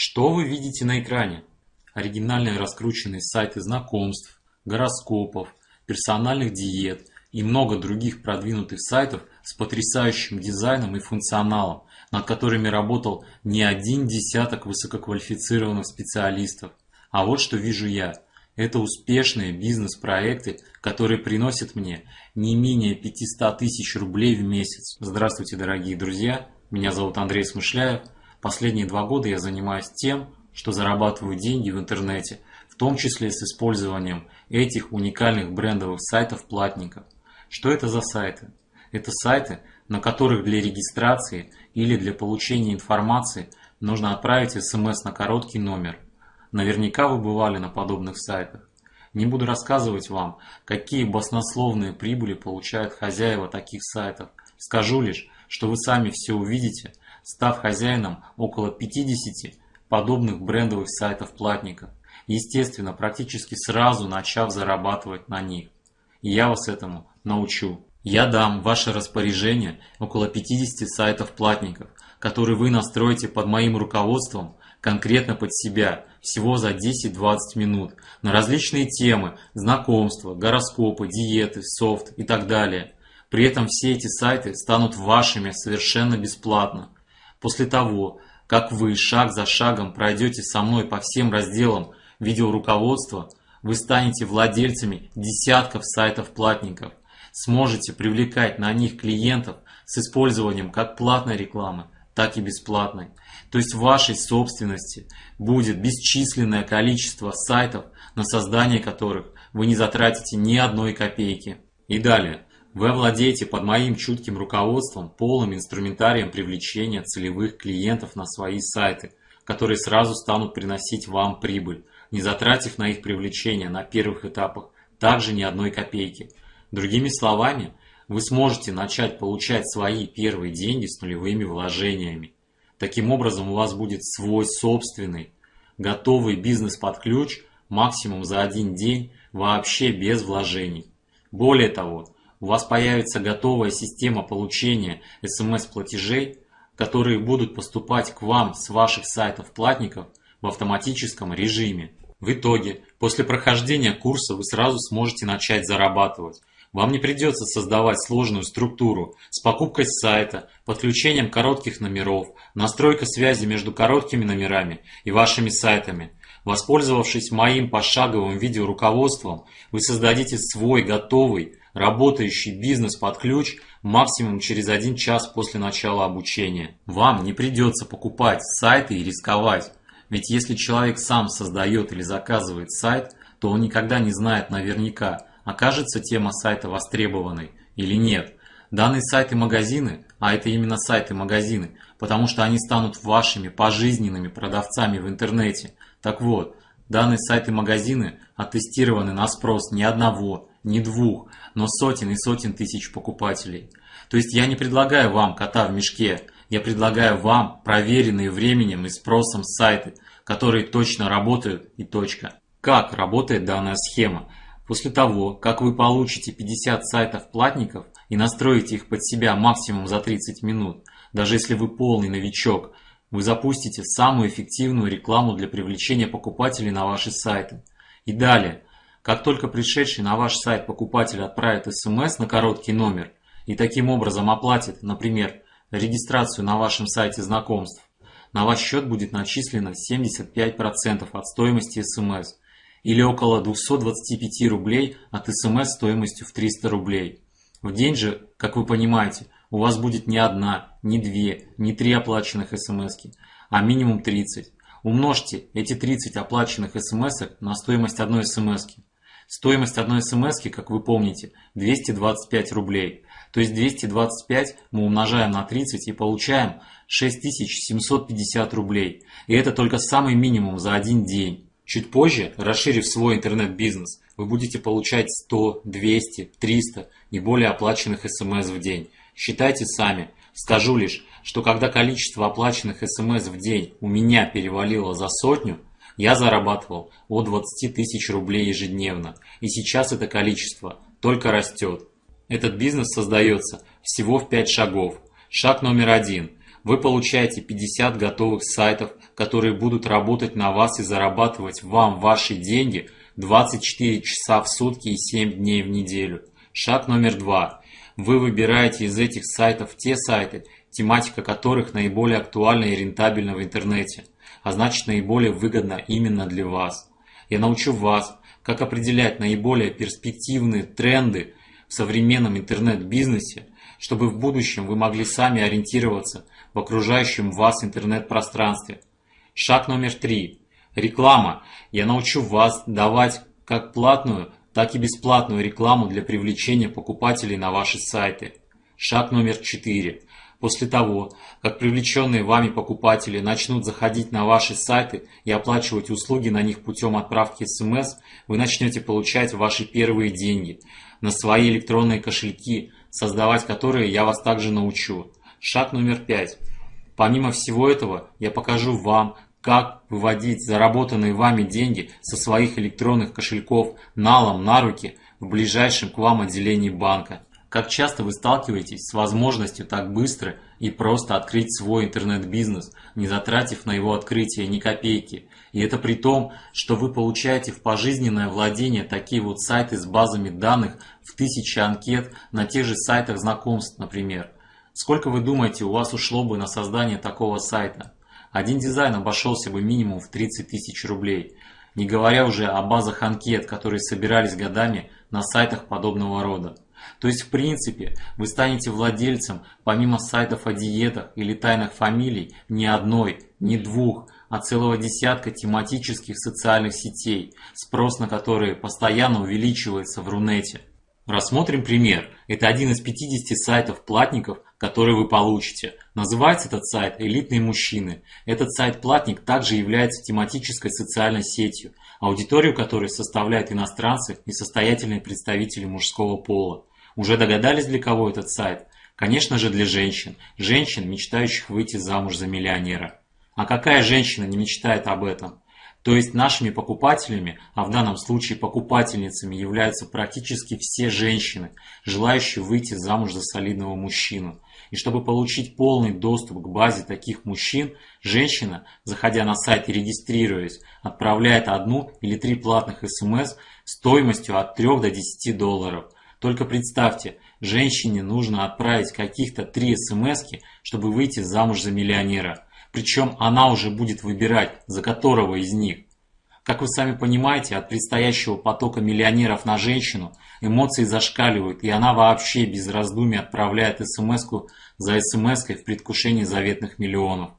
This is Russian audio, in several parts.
Что вы видите на экране? Оригинальные раскрученные сайты знакомств, гороскопов, персональных диет и много других продвинутых сайтов с потрясающим дизайном и функционалом, над которыми работал не один десяток высококвалифицированных специалистов. А вот что вижу я. Это успешные бизнес-проекты, которые приносят мне не менее 500 тысяч рублей в месяц. Здравствуйте, дорогие друзья! Меня зовут Андрей Смышляев. Последние два года я занимаюсь тем, что зарабатываю деньги в интернете, в том числе с использованием этих уникальных брендовых сайтов платников. Что это за сайты? Это сайты, на которых для регистрации или для получения информации нужно отправить смс на короткий номер. Наверняка вы бывали на подобных сайтах. Не буду рассказывать вам, какие баснословные прибыли получают хозяева таких сайтов. Скажу лишь, что вы сами все увидите – став хозяином около 50 подобных брендовых сайтов платников, естественно, практически сразу начав зарабатывать на них. И я вас этому научу. Я дам ваше распоряжение около 50 сайтов платников, которые вы настроите под моим руководством конкретно под себя, всего за 10-20 минут, на различные темы, знакомства, гороскопы, диеты, софт и так далее. При этом все эти сайты станут вашими совершенно бесплатно. После того, как вы шаг за шагом пройдете со мной по всем разделам видеоруководства, вы станете владельцами десятков сайтов платников, сможете привлекать на них клиентов с использованием как платной рекламы, так и бесплатной. То есть в вашей собственности будет бесчисленное количество сайтов, на создание которых вы не затратите ни одной копейки. И далее. Вы овладеете под моим чутким руководством полным инструментарием привлечения целевых клиентов на свои сайты, которые сразу станут приносить вам прибыль, не затратив на их привлечение на первых этапах также ни одной копейки. Другими словами, вы сможете начать получать свои первые деньги с нулевыми вложениями. Таким образом у вас будет свой собственный, готовый бизнес под ключ максимум за один день вообще без вложений. Более того, у вас появится готовая система получения смс-платежей, которые будут поступать к вам с ваших сайтов платников в автоматическом режиме. В итоге, после прохождения курса вы сразу сможете начать зарабатывать. Вам не придется создавать сложную структуру с покупкой сайта, подключением коротких номеров, настройка связи между короткими номерами и вашими сайтами. Воспользовавшись моим пошаговым видеоруководством, вы создадите свой готовый работающий бизнес под ключ максимум через один час после начала обучения. Вам не придется покупать сайты и рисковать. Ведь если человек сам создает или заказывает сайт, то он никогда не знает наверняка, окажется тема сайта востребованной или нет. Данные сайты-магазины, а это именно сайты-магазины, потому что они станут вашими пожизненными продавцами в интернете. Так вот, данные сайты-магазины оттестированы на спрос ни одного, ни двух, но сотен и сотен тысяч покупателей. То есть я не предлагаю вам кота в мешке, я предлагаю вам проверенные временем и спросом сайты, которые точно работают и точка. Как работает данная схема? После того, как вы получите 50 сайтов платников и настроите их под себя максимум за 30 минут, даже если вы полный новичок, вы запустите самую эффективную рекламу для привлечения покупателей на ваши сайты. И далее, как только пришедший на ваш сайт покупатель отправит смс на короткий номер и таким образом оплатит, например, регистрацию на вашем сайте знакомств, на ваш счет будет начислено 75% от стоимости смс или около 225 рублей от смс стоимостью в 300 рублей. В день же, как вы понимаете, у вас будет не одна, не две, не три оплаченных смс, а минимум 30. Умножьте эти 30 оплаченных смс на стоимость одной смс. Стоимость одной смс, как вы помните, 225 рублей. То есть 225 мы умножаем на 30 и получаем 6750 рублей. И это только самый минимум за один день. Чуть позже, расширив свой интернет-бизнес, вы будете получать 100, 200, 300 и более оплаченных смс в день. Считайте сами. Скажу лишь, что когда количество оплаченных смс в день у меня перевалило за сотню, я зарабатывал от 20 тысяч рублей ежедневно, и сейчас это количество только растет. Этот бизнес создается всего в 5 шагов. Шаг номер один. Вы получаете 50 готовых сайтов, которые будут работать на вас и зарабатывать вам ваши деньги 24 часа в сутки и 7 дней в неделю. Шаг номер два. Вы выбираете из этих сайтов те сайты, тематика которых наиболее актуальна и рентабельна в интернете, а значит наиболее выгодна именно для вас. Я научу вас, как определять наиболее перспективные тренды в современном интернет-бизнесе, чтобы в будущем вы могли сами ориентироваться в окружающем вас интернет-пространстве. Шаг номер три. Реклама. Я научу вас давать как платную, так и бесплатную рекламу для привлечения покупателей на ваши сайты. Шаг номер четыре. После того, как привлеченные вами покупатели начнут заходить на ваши сайты и оплачивать услуги на них путем отправки смс, вы начнете получать ваши первые деньги на свои электронные кошельки, создавать которые я вас также научу. Шаг номер пять. Помимо всего этого, я покажу вам, как выводить заработанные вами деньги со своих электронных кошельков налом на руки в ближайшем к вам отделении банка. Как часто вы сталкиваетесь с возможностью так быстро и просто открыть свой интернет-бизнес, не затратив на его открытие ни копейки? И это при том, что вы получаете в пожизненное владение такие вот сайты с базами данных в тысячи анкет на тех же сайтах знакомств, например. Сколько вы думаете у вас ушло бы на создание такого сайта? Один дизайн обошелся бы минимум в 30 тысяч рублей, не говоря уже о базах анкет, которые собирались годами на сайтах подобного рода. То есть, в принципе, вы станете владельцем, помимо сайтов о диетах или тайных фамилий, не одной, не двух, а целого десятка тематических социальных сетей, спрос на которые постоянно увеличивается в Рунете. Рассмотрим пример. Это один из 50 сайтов платников, которые вы получите. Называется этот сайт «Элитные мужчины». Этот сайт-платник также является тематической социальной сетью, аудиторию которой составляют иностранцы и состоятельные представители мужского пола. Уже догадались, для кого этот сайт? Конечно же для женщин. Женщин, мечтающих выйти замуж за миллионера. А какая женщина не мечтает об этом? То есть нашими покупателями, а в данном случае покупательницами являются практически все женщины, желающие выйти замуж за солидного мужчину. И чтобы получить полный доступ к базе таких мужчин, женщина, заходя на сайт и регистрируясь, отправляет одну или три платных смс стоимостью от 3 до 10 долларов – только представьте, женщине нужно отправить каких-то три смс чтобы выйти замуж за миллионера. Причем она уже будет выбирать, за которого из них. Как вы сами понимаете, от предстоящего потока миллионеров на женщину эмоции зашкаливают, и она вообще без раздумий отправляет смс за смс в предвкушении заветных миллионов.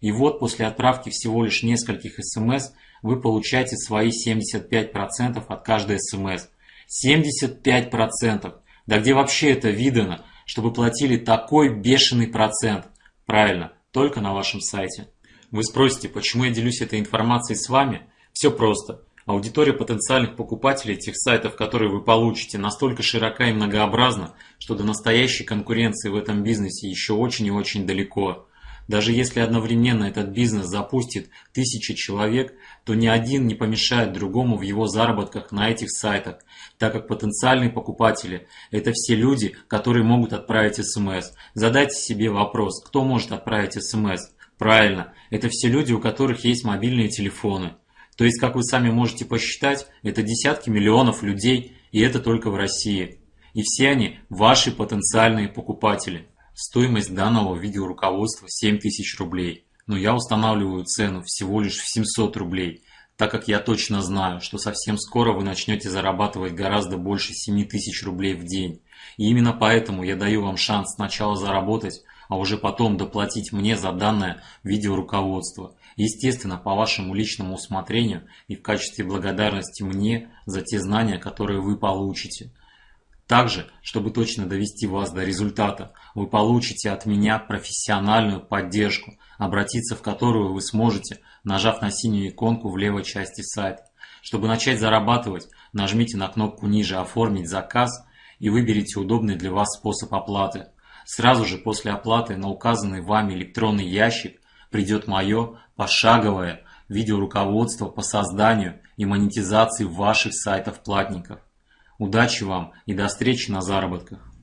И вот после отправки всего лишь нескольких смс вы получаете свои 75% от каждой смс. 75%. Да где вообще это видано, чтобы платили такой бешеный процент? Правильно, только на вашем сайте. Вы спросите, почему я делюсь этой информацией с вами? Все просто. Аудитория потенциальных покупателей этих сайтов, которые вы получите, настолько широка и многообразна, что до настоящей конкуренции в этом бизнесе еще очень и очень далеко. Даже если одновременно этот бизнес запустит тысячи человек, то ни один не помешает другому в его заработках на этих сайтах, так как потенциальные покупатели – это все люди, которые могут отправить смс. Задайте себе вопрос, кто может отправить смс? Правильно, это все люди, у которых есть мобильные телефоны. То есть, как вы сами можете посчитать, это десятки миллионов людей, и это только в России. И все они ваши потенциальные покупатели. Стоимость данного видеоруководства 7000 рублей, но я устанавливаю цену всего лишь в 700 рублей, так как я точно знаю, что совсем скоро вы начнете зарабатывать гораздо больше 7000 рублей в день. И именно поэтому я даю вам шанс сначала заработать, а уже потом доплатить мне за данное видеоруководство. Естественно, по вашему личному усмотрению и в качестве благодарности мне за те знания, которые вы получите. Также, чтобы точно довести вас до результата, вы получите от меня профессиональную поддержку, обратиться в которую вы сможете, нажав на синюю иконку в левой части сайта. Чтобы начать зарабатывать, нажмите на кнопку ниже «Оформить заказ» и выберите удобный для вас способ оплаты. Сразу же после оплаты на указанный вами электронный ящик придет мое пошаговое видеоруководство по созданию и монетизации ваших сайтов-платников. Удачи вам и до встречи на заработках!